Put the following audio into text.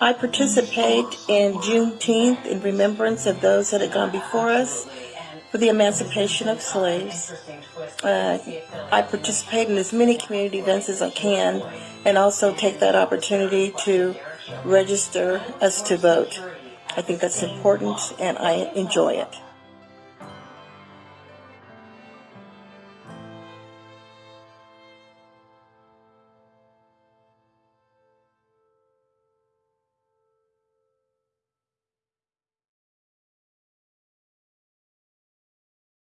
I participate in Juneteenth in remembrance of those that had gone before us for the emancipation of slaves. Uh, I participate in as many community events as I can and also take that opportunity to register us to vote. I think that's important and I enjoy it.